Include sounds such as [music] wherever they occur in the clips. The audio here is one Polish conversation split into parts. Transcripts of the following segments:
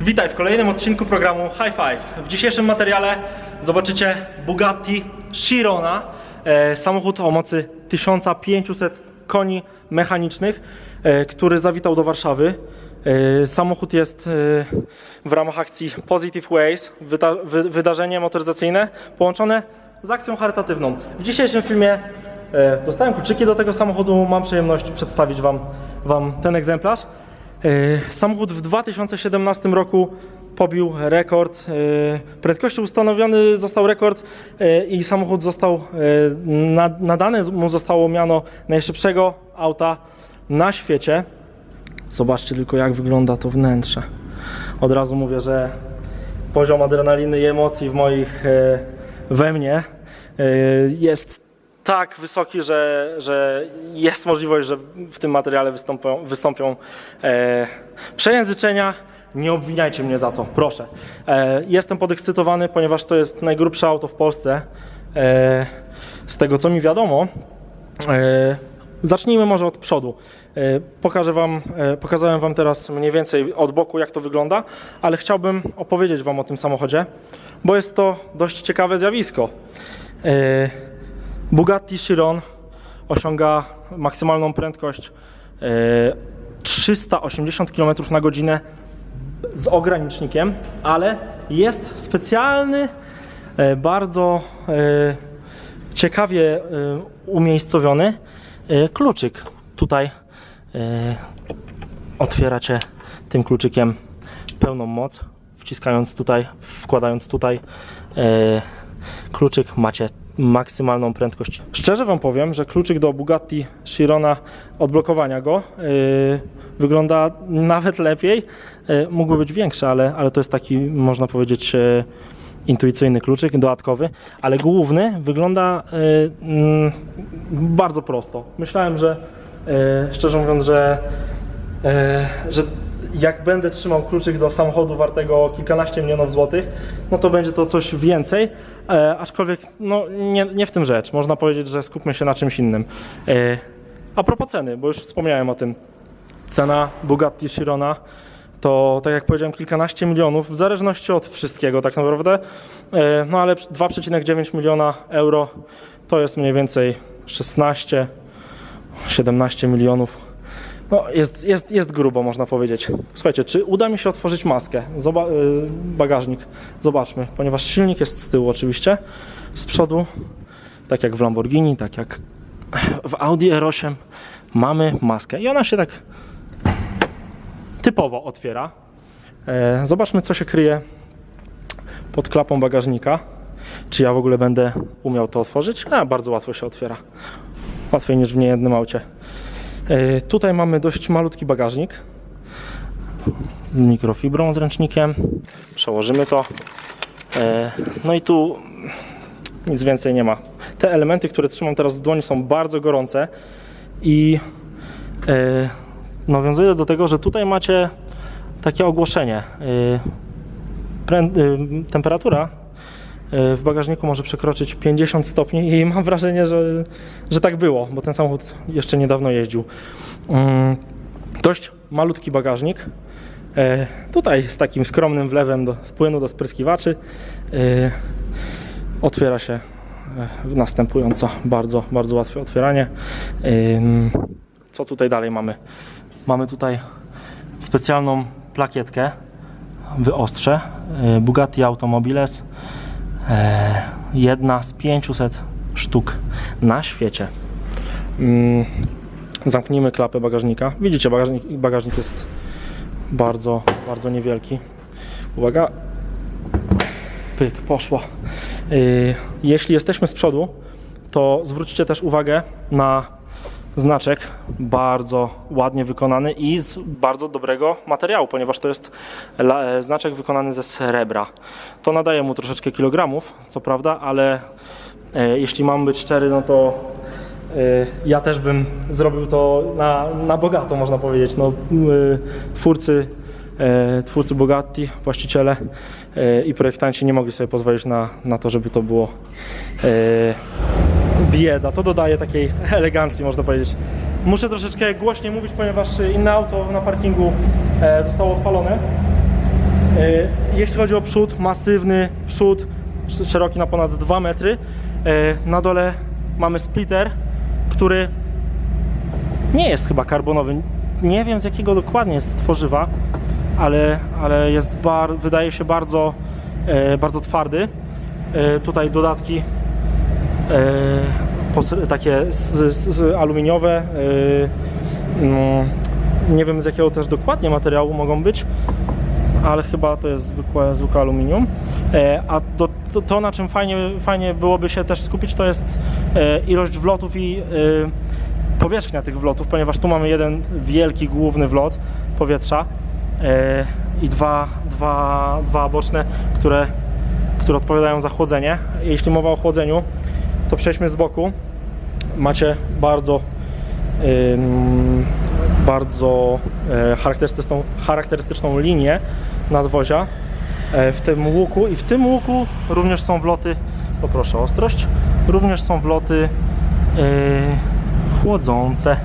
Witaj w kolejnym odcinku programu High Five. W dzisiejszym materiale zobaczycie Bugatti Chirona, e, samochód o mocy 1500 koni mechanicznych, e, który zawitał do Warszawy. E, samochód jest w ramach akcji Positive Ways, wyda, wy, wydarzenie motoryzacyjne połączone z akcją charytatywną. W dzisiejszym filmie dostałem kluczyki do tego samochodu, mam przyjemność przedstawić Wam, wam ten egzemplarz. E, Samochód w 2017 roku pobił rekord. e, Prędkości ustanowiony został rekord e, i samochód został na- nadane mu zostało miano najszybszego auta na świecie. Zobaczcie tylko jak wygląda to wnętrze. Od razu mówię, że poziom adrenaliny i emocji w moich we mnie jest tak wysoki, że, że jest możliwość, że w tym materiale wystąpią, wystąpią e, przejęzyczenia. Nie obwiniajcie mnie za to, proszę. E, jestem podekscytowany, ponieważ to jest najgrubsze auto w Polsce. E, z tego co mi wiadomo, E, Zacznijmy może od przodu. E, Pokażę wam, e, pokazałem Wam teraz mniej więcej od boku, jak to wygląda, ale chciałbym opowiedzieć Wam o tym samochodzie, bo jest to dość ciekawe zjawisko. E, Bugatti Chiron osiąga maksymalną prędkość e, 380 km na godzinę z ogranicznikiem, ale jest specjalny, e, bardzo e, ciekawie e, umiejscowiony e, kluczyk. Tutaj e, otwieracie tym kluczykiem pełną moc, wciskając tutaj, wkładając tutaj e, kluczyk macie maksymalną prędkość. Szczerze Wam powiem, że kluczyk do Bugatti Chirona, odblokowania go e, wygląda nawet lepiej. E, mógłby być większy, ale, ale to jest taki, można powiedzieć, e, intuicyjny kluczyk, dodatkowy, ale główny wygląda e, mm, bardzo prosto. Myślałem, że e, szczerze mówiąc, że, e, że jak będę trzymał kluczyk do samochodu wartego kilkanaście milionów złotych, no to będzie to coś więcej, e, aczkolwiek no, nie, nie w tym rzecz. Można powiedzieć, że skupmy się na czymś innym. E, a propos ceny, bo już wspomniałem o tym. Cena Bugatti Chirona to, tak jak powiedziałem, kilkanaście milionów, w zależności od wszystkiego tak naprawdę. E, No ale 2,9 miliona euro to jest mniej więcej 16, 17 milionów. No, jest, jest, jest grubo, można powiedzieć. Słuchajcie, czy uda mi się otworzyć maskę? Zoba y, bagażnik. Zobaczmy, ponieważ silnik jest z tyłu oczywiście. Z przodu, tak jak w Lamborghini, tak jak w Audi R8, mamy maskę. I ona się tak typowo otwiera. E, Zobaczmy, co się kryje pod klapą bagażnika. Czy ja w ogóle będę umiał to otworzyć? A, bardzo łatwo się otwiera. Łatwiej niż w niejednym aucie. E, Tutaj mamy dość malutki bagażnik z mikrofibrą, z ręcznikiem. Przełożymy to. E, No i tu nic więcej nie ma. Te elementy, które trzymam teraz w dłoni są bardzo gorące i e, nawiązuję do tego, że tutaj macie takie ogłoszenie. Temperatura w bagażniku może przekroczyć 50 stopni i mam wrażenie, że, że tak było, bo ten samochód jeszcze niedawno jeździł. Mm, Dość malutki bagażnik. E, Tutaj z takim skromnym wlewem do, z płynu do spryskiwaczy y, otwiera się e, następująco bardzo, bardzo łatwe otwieranie. Co tutaj dalej mamy? Mamy tutaj specjalną plakietkę wyostrze Bugatti Automobiles e, jedna z 500 sztuk na świecie. Ym, zamknijmy klapę bagażnika. Widzicie bagażnik, bagażnik jest bardzo, bardzo niewielki. Uwaga. Pyk, poszło. Y, jeśli jesteśmy z przodu to zwróćcie też uwagę na znaczek bardzo ładnie wykonany i z bardzo dobrego materiału, ponieważ to jest e, znaczek wykonany ze srebra. To nadaje mu troszeczkę kilogramów, co prawda, ale e, jeśli mam być szczery, no to e, ja też bym zrobił to na, na bogato, można powiedzieć. No, twórcy, twórcy Bugatti, właściciele i projektanci nie mogli sobie pozwolić na, na to, żeby to było bieda. To dodaje takiej [laughs] elegancji, można powiedzieć. Muszę troszeczkę głośniej mówić, ponieważ inne auto na parkingu e, zostało odpalone. jeśli chodzi o przód, masywny przód, sz- szeroki na ponad 2 metry. E, Na dole mamy splitter, który nie jest chyba karbonowy. Nie wiem z jakiego dokładnie jest tworzywa, ale, ale jest bar, wydaje się bardzo, e, bardzo twardy. E, tutaj dodatki e, takie z, z aluminiowe. E, mm, nie wiem z jakiego też dokładnie materiału mogą być, ale chyba to jest zwykłe, zwykłe aluminium. E, a do, to, to, na czym fajnie, fajnie byłoby się też skupić, to jest e, ilość wlotów i e, powierzchnia tych wlotów, ponieważ tu mamy jeden wielki, główny wlot powietrza e, i dwa, dwa, dwa boczne, które, które odpowiadają za chłodzenie. Jeśli mowa o chłodzeniu, to przejdźmy z boku. Macie bardzo bardzo e, charakterystyczną, charakterystyczną linię nadwozia e, w tym łuku i w tym łuku również są wloty, poproszę o ostrość, również są wloty e, chłodzące,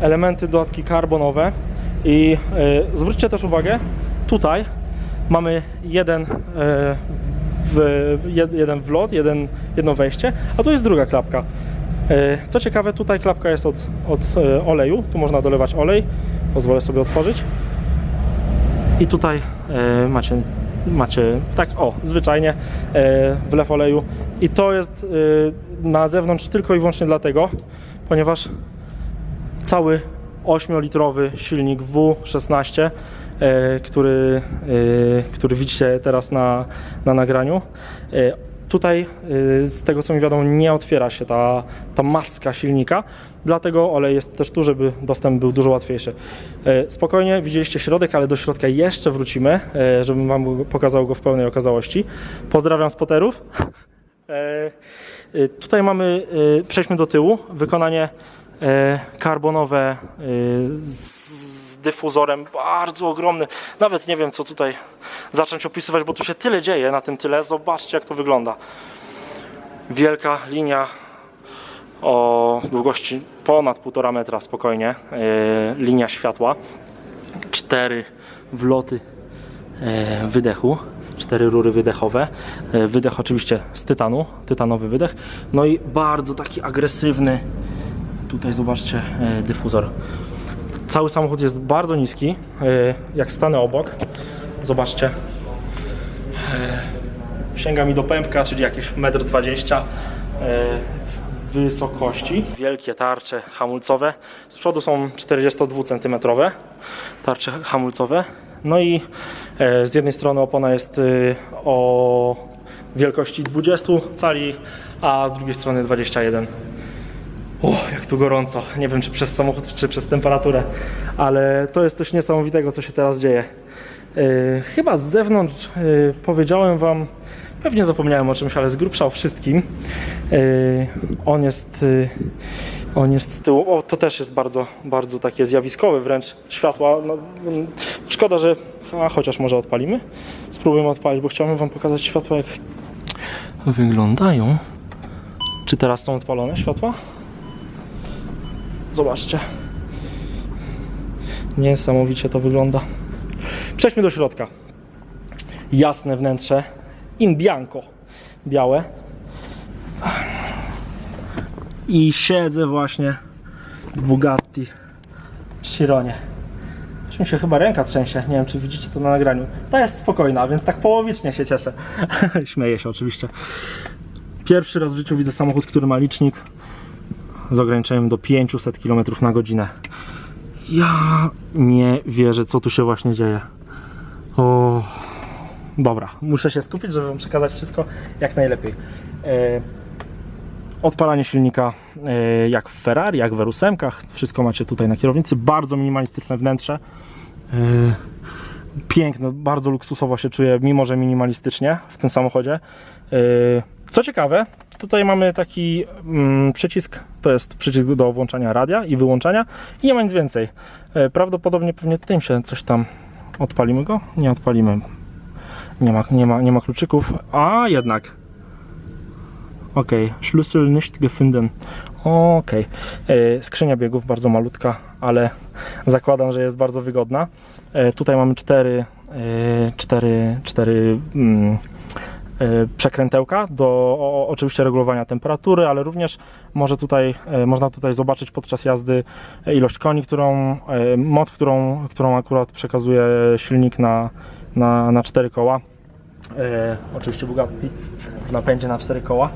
elementy dodatki karbonowe i zwróćcie też uwagę, tutaj mamy jeden, w, jed, jeden wlot, jeden, jedno wejście, a tu jest druga klapka. E, Co ciekawe, tutaj klapka jest od, od e, oleju, tu można dolewać olej, pozwolę sobie otworzyć. I tutaj e, macie, macie tak, o, zwyczajnie wlew oleju. I to jest na zewnątrz tylko i wyłącznie dlatego, ponieważ cały 8-litrowy silnik W16, e, który, e, który widzicie teraz na, na nagraniu. E, tutaj, e, z tego co mi wiadomo, nie otwiera się ta, ta maska silnika, dlatego olej jest też tu, żeby dostęp był dużo łatwiejszy. E, Spokojnie, widzieliście środek, ale do środka jeszcze wrócimy, e, żebym Wam pokazał go w pełnej okazałości. Pozdrawiam spoterów. E, e, Tutaj mamy, e, przejdźmy do tyłu, wykonanie e, karbonowe e, z dyfuzorem bardzo ogromny. Nawet nie wiem, co tutaj zacząć opisywać, bo tu się tyle dzieje na tym tyle. Zobaczcie, jak to wygląda. Wielka linia o długości ponad 1,5 metra spokojnie. e, Linia światła. Cztery wloty e, wydechu, cztery rury wydechowe. E, Wydech oczywiście z tytanu, tytanowy wydech. No i bardzo taki agresywny, tutaj zobaczcie, dyfuzor. Cały samochód jest bardzo niski. e, Jak stanę obok, zobaczcie. E, Sięga mi do pępka, czyli jakieś 1,20 m wysokości. Wielkie tarcze hamulcowe. Z przodu są 42 cm tarcze hamulcowe. No i e, z jednej strony opona jest o wielkości 20 cali, a z drugiej strony 21. O, jak tu gorąco. Nie wiem, czy przez samochód, czy przez temperaturę, ale to jest coś niesamowitego, co się teraz dzieje. Yy, chyba z zewnątrz yy, powiedziałem Wam, pewnie zapomniałem o czymś, ale z grubsza o wszystkim. Yy, on jest. Yy, on jest z tyłu. O, to też jest bardzo, bardzo takie zjawiskowe wręcz światła. No, mm, szkoda, że. A chociaż może odpalimy. Spróbujemy odpalić, bo chciałbym Wam pokazać światła, jak wyglądają. Czy teraz są odpalone światła? Zobaczcie. Niesamowicie to wygląda. Przejdźmy do środka. Jasne wnętrze. In bianco. Białe. I siedzę właśnie w Bugatti Chironie. Aż mi się chyba ręka trzęsie. Nie wiem, czy widzicie to na nagraniu. Ta jest spokojna, więc tak połowicznie się cieszę. [laughs] Śmieję się oczywiście. Pierwszy raz w życiu widzę samochód, który ma licznik z ograniczeniem do 500 km na godzinę. Ja nie wierzę, co tu się właśnie dzieje. O, dobra, muszę się skupić, żeby Wam przekazać wszystko jak najlepiej. E, odpalanie silnika e, jak w Ferrari, jak w R8, wszystko macie tutaj na kierownicy. Bardzo minimalistyczne wnętrze. E, piękne, bardzo luksusowo się czuję, mimo że minimalistycznie w tym samochodzie. Co ciekawe, tutaj mamy taki mm, przycisk, to jest przycisk do włączania radia i wyłączania i nie ma nic więcej. E, Prawdopodobnie pewnie tym się coś tam odpalimy go? Nie odpalimy. Nie ma, nie ma, nie ma kluczyków, a jednak. Ok, Schlüssel nicht gefunden. Ok, skrzynia biegów bardzo malutka, ale zakładam, że jest bardzo wygodna. E, Tutaj mamy cztery cztery, cztery mm, przekrętełka do o, oczywiście regulowania temperatury, ale również może tutaj, y, można tutaj zobaczyć podczas jazdy ilość koni, którą, y, moc, którą, którą akurat przekazuje silnik na, na, na cztery koła. Oczywiście Bugatti w napędzie na cztery koła,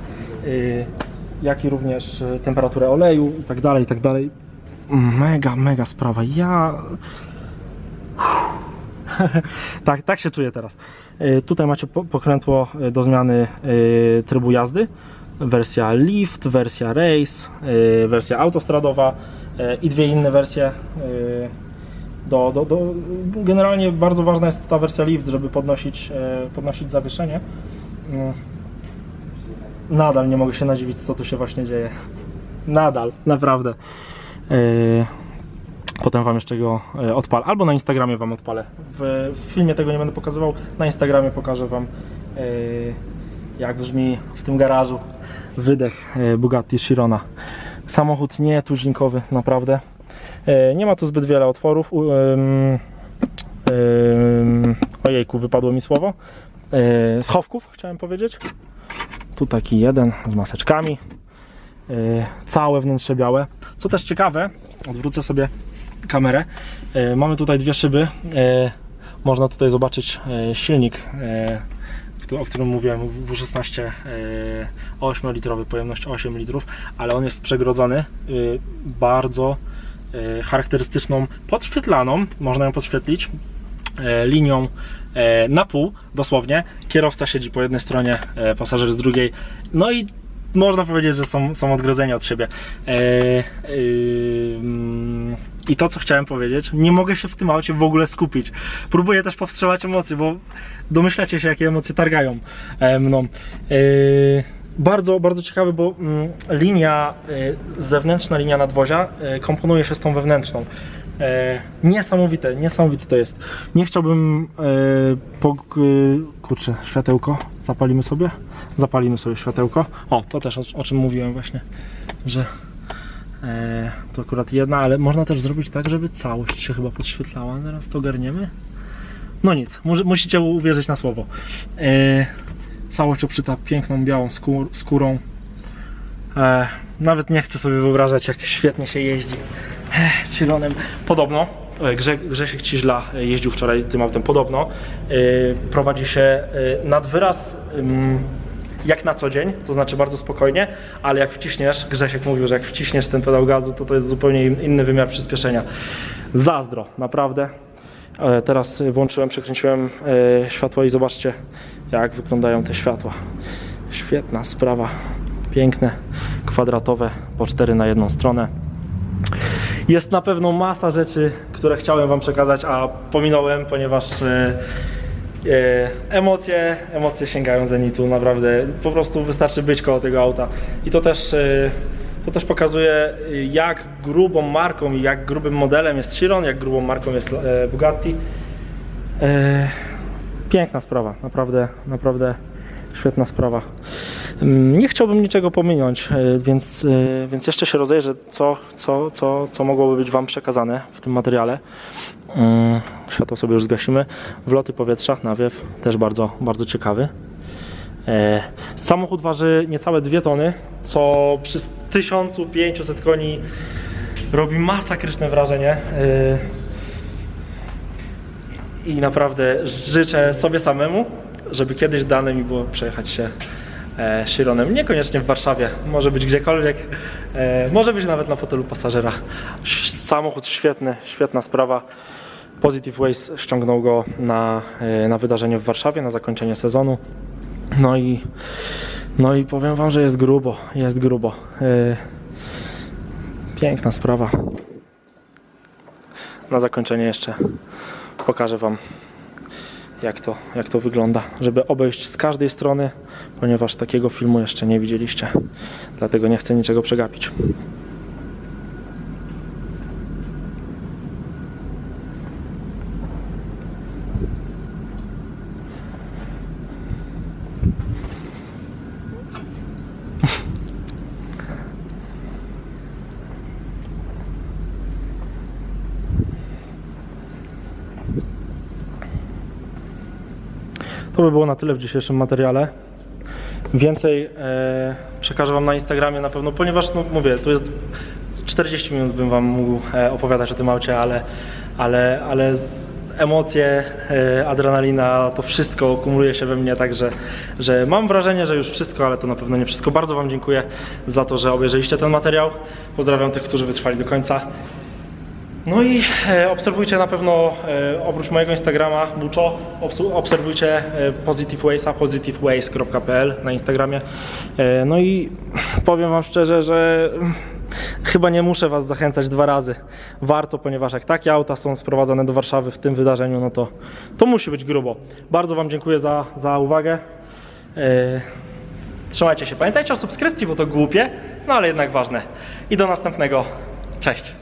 jak i również temperaturę oleju i tak dalej, i tak dalej. Mega, mega sprawa. Ja. [laughs] tak, tak się czuję teraz. E, tutaj macie po- pokrętło e, do zmiany e, trybu jazdy. Wersja Lift, wersja Race, wersja autostradowa i dwie inne wersje. do, do, do, generalnie bardzo ważna jest ta wersja lift, żeby podnosić, podnosić zawieszenie. Mm. Nadal nie mogę się nadziwić, co tu się właśnie dzieje. [laughs] Nadal, naprawdę. Potem Wam jeszcze go e, odpalę, albo na Instagramie Wam odpalę. W, w filmie tego nie będę pokazywał, na Instagramie pokażę Wam, e, jak brzmi w tym garażu wydech e, Bugatti Chirona. Samochód nie tuzinkowy, naprawdę. Nie ma tu zbyt wiele otworów. Ojejku, wypadło mi słowo. Schowków chciałem powiedzieć. Tu taki jeden z maseczkami. Całe wnętrze białe. Co też ciekawe, odwrócę sobie kamerę. E, Mamy tutaj dwie szyby. E, Można tutaj zobaczyć e, silnik, o którym mówiłem, W16 e, 8-litrowy, pojemność 8 litrów, ale on jest przegrodzony bardzo charakterystyczną podświetlaną, można ją podświetlić linią na pół, dosłownie. Kierowca siedzi po jednej stronie, pasażer z drugiej. No i można powiedzieć, że są, są odgrodzeni od siebie. E, ym, I to, co chciałem powiedzieć, nie mogę się w tym aucie w ogóle skupić. Próbuję też powstrzymać emocje, bo domyślacie się, jakie emocje targają e, mną. E, bardzo, bardzo ciekawe, bo mm, linia y, zewnętrzna, linia nadwozia komponuje się z tą wewnętrzną. E, niesamowite, niesamowite to jest. Nie chciałbym e, po, kurczę, światełko zapalimy sobie? Zapalimy sobie światełko. O, to też o, o czym mówiłem właśnie, że e, to akurat jedna, ale można też zrobić tak, żeby całość się chyba podświetlała. Zaraz to ogarniemy. No nic, musicie uwierzyć na słowo. E, całość oprzyta piękną białą skór, skórą. E, nawet nie chcę sobie wyobrażać, jak świetnie się jeździ e, Chironem. Podobno e, Grze, Grzesiek Ciźla e, jeździł wczoraj tym autem. Podobno e, prowadzi się e, nad wyraz jak na co dzień, to znaczy bardzo spokojnie, ale jak wciśniesz, Grzesiek mówił, że jak wciśniesz ten pedał gazu, to to jest zupełnie in- inny wymiar przyspieszenia. Zazdro, naprawdę. E, Teraz włączyłem, przekręciłem e, światła i zobaczcie, jak wyglądają te światła. Świetna sprawa. Piękne, kwadratowe, po cztery na jedną stronę. Jest na pewno masa rzeczy, które chciałem Wam przekazać, a pominąłem, ponieważ e, emocje, emocje sięgają zenitu, naprawdę. Po prostu wystarczy być koło tego auta. I to też, e, to też pokazuje, e, jak grubą marką i jak grubym modelem jest Chiron, jak grubą marką jest e, Bugatti. E, piękna sprawa, naprawdę, naprawdę świetna sprawa. Nie chciałbym niczego pominąć, e, więc, e, więc jeszcze się rozejrzę, co, co, co, co mogłoby być Wam przekazane w tym materiale. Mm, Światło sobie już zgasimy. Wloty powietrza, nawiew, też bardzo, bardzo ciekawy. E, Samochód waży niecałe 2 tony, co przy 1500 koni robi masakryczne wrażenie. I naprawdę życzę sobie samemu, żeby kiedyś dane mi było przejechać się Chironem. Niekoniecznie w Warszawie, może być gdziekolwiek, e, może być nawet na fotelu pasażera. Samochód świetny, świetna sprawa. Positive Waste ściągnął go na, e, na wydarzenie w Warszawie, na zakończenie sezonu. No i, no i powiem Wam, że jest grubo, jest grubo. E, Piękna sprawa. Na zakończenie jeszcze pokażę Wam jak to, jak to wygląda, żeby obejść z każdej strony, ponieważ takiego filmu jeszcze nie widzieliście. Dlatego nie chcę niczego przegapić. To by było na tyle w dzisiejszym materiale. Więcej e, przekażę Wam na Instagramie na pewno, ponieważ no, mówię, tu jest 40 minut bym Wam mógł e, opowiadać o tym aucie, ale, ale, ale emocje, e, adrenalina, to wszystko kumuluje się we mnie, także że mam wrażenie, że już wszystko, ale to na pewno nie wszystko. Bardzo Wam dziękuję za to, że obejrzeliście ten materiał. Pozdrawiam tych, którzy wytrwali do końca. No i e, obserwujcie na pewno e, oprócz mojego Instagrama Buczo, obserwujcie e, Positive Waysa, positiveways.pl na Instagramie. No i powiem Wam szczerze, że mm, chyba nie muszę Was zachęcać dwa razy. Warto, ponieważ jak takie auta są sprowadzane do Warszawy w tym wydarzeniu, no to, to musi być grubo. Bardzo Wam dziękuję za, za uwagę. Trzymajcie się. Pamiętajcie o subskrypcji, bo to głupie, no ale jednak ważne. I do następnego. Cześć.